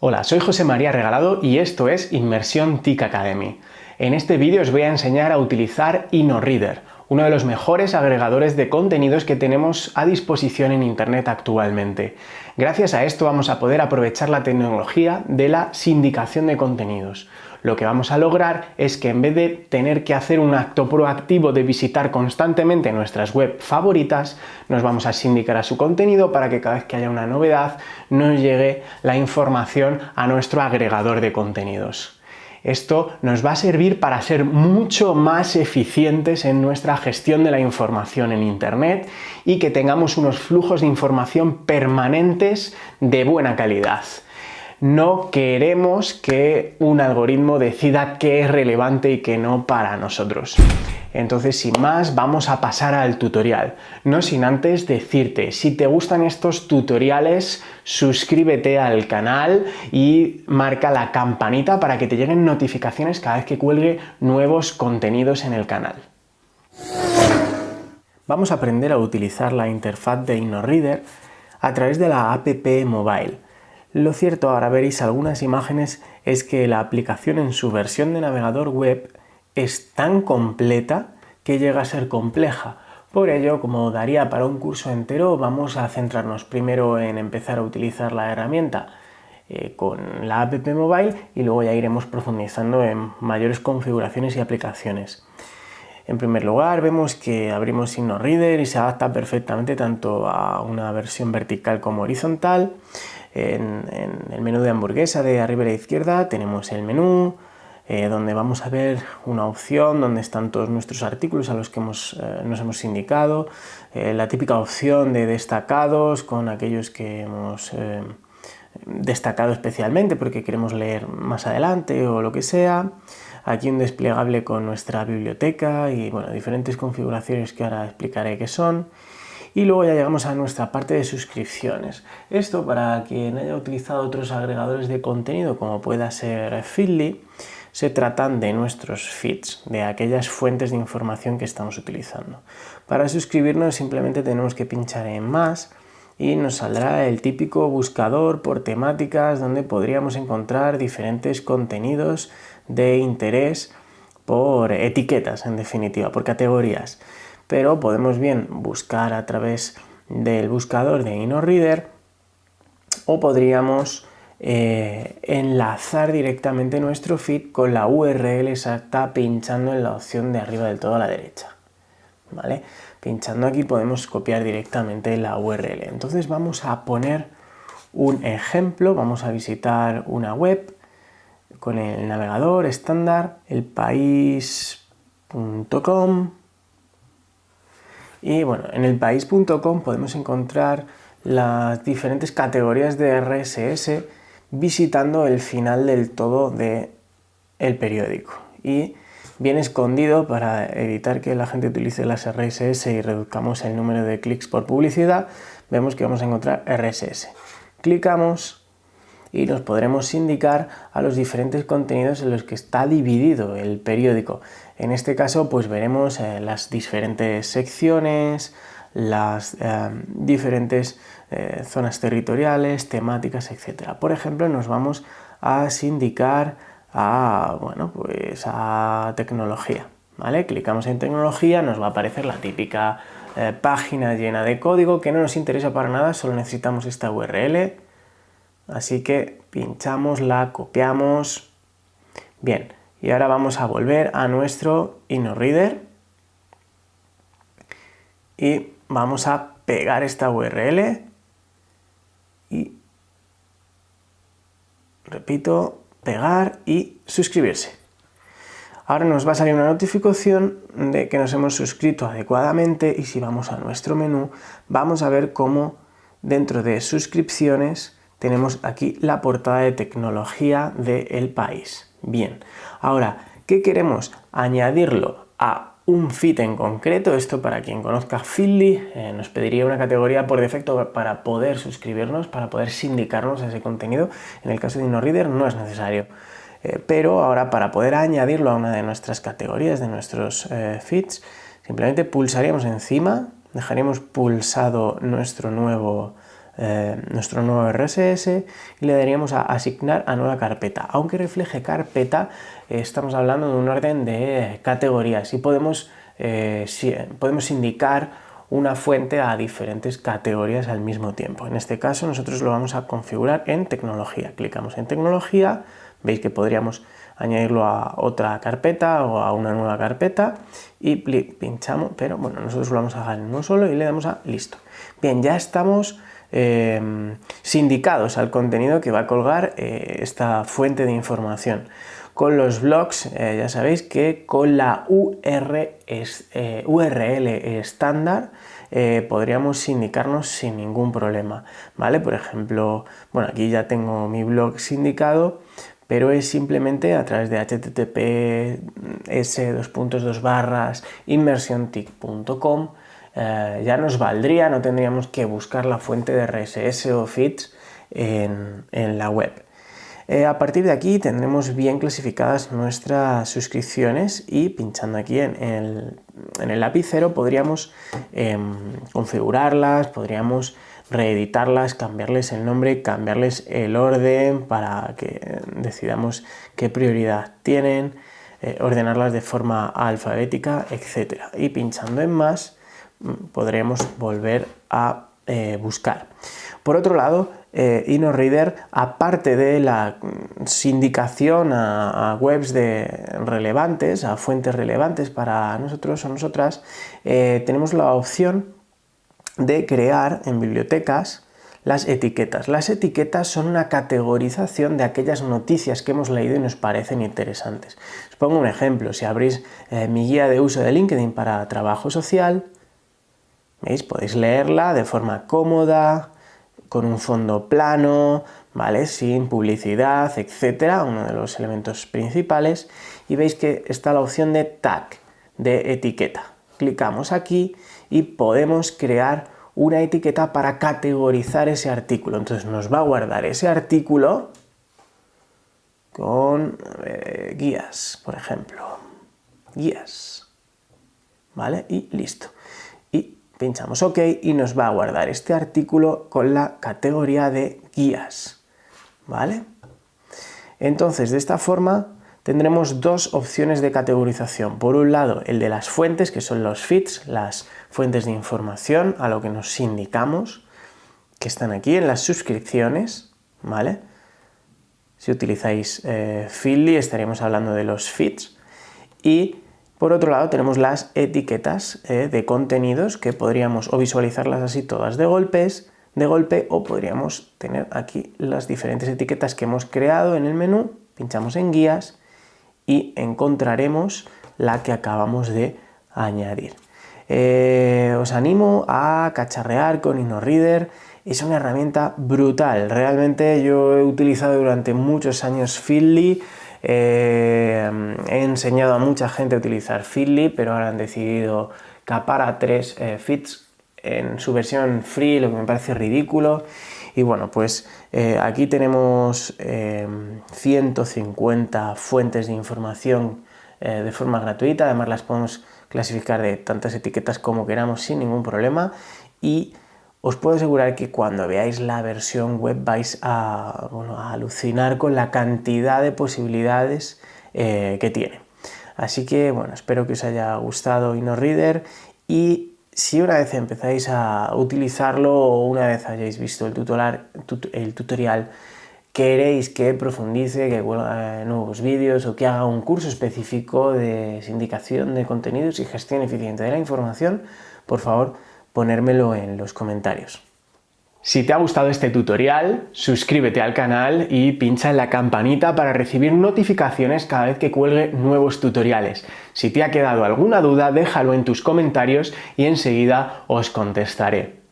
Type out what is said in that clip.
Hola, soy José María Regalado y esto es Inmersión TIC Academy. En este vídeo os voy a enseñar a utilizar InnoReader, uno de los mejores agregadores de contenidos que tenemos a disposición en Internet actualmente. Gracias a esto vamos a poder aprovechar la tecnología de la sindicación de contenidos. Lo que vamos a lograr es que en vez de tener que hacer un acto proactivo de visitar constantemente nuestras web favoritas, nos vamos a sindicar a su contenido para que cada vez que haya una novedad nos llegue la información a nuestro agregador de contenidos. Esto nos va a servir para ser mucho más eficientes en nuestra gestión de la información en Internet y que tengamos unos flujos de información permanentes de buena calidad no queremos que un algoritmo decida qué es relevante y qué no para nosotros. Entonces, sin más, vamos a pasar al tutorial. No sin antes decirte, si te gustan estos tutoriales, suscríbete al canal y marca la campanita para que te lleguen notificaciones cada vez que cuelgue nuevos contenidos en el canal. Vamos a aprender a utilizar la interfaz de InnoReader a través de la app Mobile. Lo cierto, ahora veréis algunas imágenes, es que la aplicación en su versión de navegador web es tan completa que llega a ser compleja. Por ello, como daría para un curso entero, vamos a centrarnos primero en empezar a utilizar la herramienta eh, con la app mobile y luego ya iremos profundizando en mayores configuraciones y aplicaciones. En primer lugar, vemos que abrimos InnoReader y se adapta perfectamente tanto a una versión vertical como horizontal. En, el menú de hamburguesa de arriba a la izquierda tenemos el menú, eh, donde vamos a ver una opción donde están todos nuestros artículos a los que eh, nos hemos indicado, eh, la típica opción de destacados con aquellos que hemos destacado especialmente porque queremos leer más adelante o lo que sea, aquí un desplegable con nuestra biblioteca y bueno, diferentes configuraciones que ahora explicaré qué son, y luego ya llegamos a nuestra parte de suscripciones. Esto para quien haya utilizado otros agregadores de contenido como pueda ser Feedly, se tratan de nuestros feeds, de aquellas fuentes de información que estamos utilizando. Para suscribirnos simplemente tenemos que pinchar en más y nos saldrá el típico buscador por temáticas donde podríamos encontrar diferentes contenidos de interés por etiquetas en definitiva, por categorías pero podemos bien buscar a través del buscador de InnoReader o podríamos eh, enlazar directamente nuestro feed con la URL exacta pinchando en la opción de arriba del todo a la derecha. ¿vale? Pinchando aquí podemos copiar directamente la URL. Entonces vamos a poner un ejemplo, vamos a visitar una web con el navegador estándar, elpaís.com y bueno, en elpaís.com podemos encontrar las diferentes categorías de RSS visitando el final del todo del el periódico. Y bien escondido para evitar que la gente utilice las RSS y reduzcamos el número de clics por publicidad, vemos que vamos a encontrar RSS. Clicamos y nos podremos indicar a los diferentes contenidos en los que está dividido el periódico. En este caso pues veremos eh, las diferentes secciones, las eh, diferentes eh, zonas territoriales, temáticas, etc. Por ejemplo, nos vamos a sindicar a, bueno, pues a tecnología. ¿vale? Clicamos en tecnología, nos va a aparecer la típica página llena de código que no nos interesa para nada, solo necesitamos esta URL Así que pinchamos, la copiamos. Bien, y ahora vamos a volver a nuestro InnoReader y vamos a pegar esta URL y repito, pegar y suscribirse. Ahora nos va a salir una notificación de que nos hemos suscrito adecuadamente y si vamos a nuestro menú vamos a ver cómo dentro de suscripciones tenemos aquí la portada de tecnología del país. Bien, ahora, ¿qué queremos? Añadirlo a un feed en concreto, esto para quien conozca Feedly, eh, nos pediría una categoría por defecto para poder suscribirnos, para poder sindicarnos a ese contenido, en el caso de InnoReader no es necesario. Eh, pero ahora para poder añadirlo a una de nuestras categorías, de nuestros eh, feeds, simplemente pulsaríamos encima, dejaríamos pulsado nuestro nuevo eh, nuestro nuevo RSS y le daríamos a asignar a nueva carpeta. Aunque refleje carpeta, estamos hablando de un orden de categorías y podemos, podemos indicar una fuente a diferentes categorías al mismo tiempo. En este caso nosotros lo vamos a configurar en tecnología. Clicamos en tecnología, veis que podríamos añadirlo a otra carpeta o a una nueva carpeta y pinchamos, pero bueno, nosotros lo vamos a dejar en uno solo y le damos a listo. Bien, ya estamos em, sindicados al contenido que va a colgar eh, esta fuente de información. Con los blogs, eh, ya sabéis que con la URL eh, estándar podríamos sindicarnos sin ningún problema, ¿vale? Por ejemplo, bueno, aquí ya tengo mi blog sindicado, pero es simplemente a través de https barras inmersiontic.com eh, ya nos valdría, no tendríamos que buscar la fuente de RSS o feeds en, la web. Eh, a partir de aquí tendremos bien clasificadas nuestras suscripciones y pinchando aquí en el, en el podríamos em, configurarlas, podríamos reeditarlas, cambiarles el nombre, cambiarles el orden para que decidamos qué prioridad tienen, eh, ordenarlas de forma alfabética, etc. Y pinchando en más mm, podremos volver a eh, buscar. Por otro lado, eh, InnoReader, aparte de la sindicación a, webs de relevantes, a fuentes relevantes para nosotros o nosotras, tenemos la opción de crear en bibliotecas las etiquetas. Las etiquetas son una categorización de aquellas noticias que hemos leído y nos parecen interesantes. Os pongo un ejemplo, si abrís eh, mi guía de uso de LinkedIn para trabajo social, ¿veis? podéis leerla de forma cómoda, con un fondo plano, ¿vale? sin publicidad, etcétera, uno de los elementos principales, y veis que está la opción de tag, de etiqueta. Clicamos aquí y podemos crear una etiqueta para categorizar ese artículo. Entonces nos va a guardar ese artículo con guías, por ejemplo. Guías. ¿Vale? Y listo. Pinchamos OK y nos va a guardar este artículo con la categoría de guías. ¿Vale? Entonces, de esta forma tendremos dos opciones de categorización. Por un lado, el de las fuentes, que son los feeds, las fuentes de información a lo que nos indicamos, que están aquí en las suscripciones, ¿vale? Si utilizáis eh, Feedly estaríamos hablando de los feeds. Y por otro lado tenemos las etiquetas eh, de contenidos que podríamos o visualizarlas así todas de golpes, de golpe o podríamos tener aquí las diferentes etiquetas que hemos creado en el menú, pinchamos en guías y encontraremos la que acabamos de añadir. Eh, os animo a cacharrear con InnoReader, es una herramienta brutal, realmente yo he utilizado durante muchos años Feedly, eh, he enseñado a mucha gente a utilizar Feedly, pero ahora han decidido capar a tres eh, feeds en su versión free, lo que me parece ridículo, y bueno, pues eh, aquí tenemos 150 eh, fuentes de información de forma gratuita, además las podemos clasificar de tantas etiquetas como queramos sin ningún problema. Y os puedo asegurar que cuando veáis la versión web vais a, a alucinar con la cantidad de posibilidades que tiene. Así que bueno, espero que os haya gustado InnoReader y si una vez empezáis a utilizarlo o una vez hayáis visto el tutorial, el tutorial queréis que profundice, que vuelva nuevos vídeos o que haga un curso específico de sindicación de contenidos y gestión eficiente de la información, por favor ponérmelo en los comentarios. Si te ha gustado este tutorial, suscríbete al canal y pincha en la campanita para recibir notificaciones cada vez que cuelgue nuevos tutoriales. Si te ha quedado alguna duda, déjalo en tus comentarios y enseguida os contestaré.